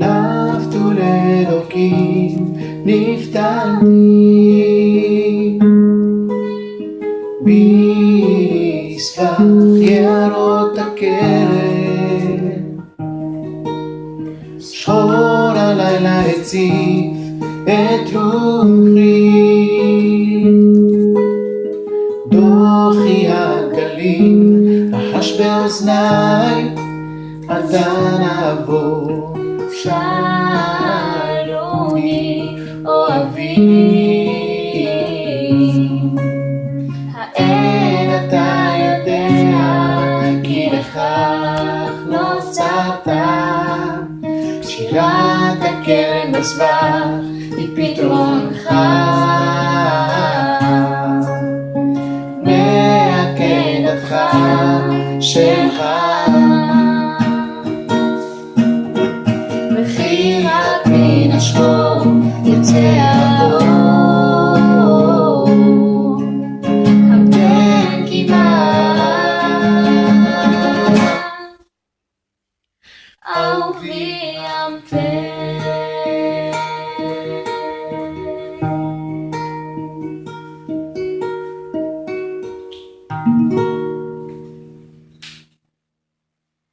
נפתו לאלוקים, נפתלתי. בסבך יערות הכרם, שחור הלילה הציף את רוחי. דוחי הגלים רחש באוזניי, אתה נבוא. שלומי אוהבי האין אתה יודע כי לכך נוצרת שירת הכרם מזבח היא פתרונך מעקדתך שלך i skoven, jeg tager over. Kom den giv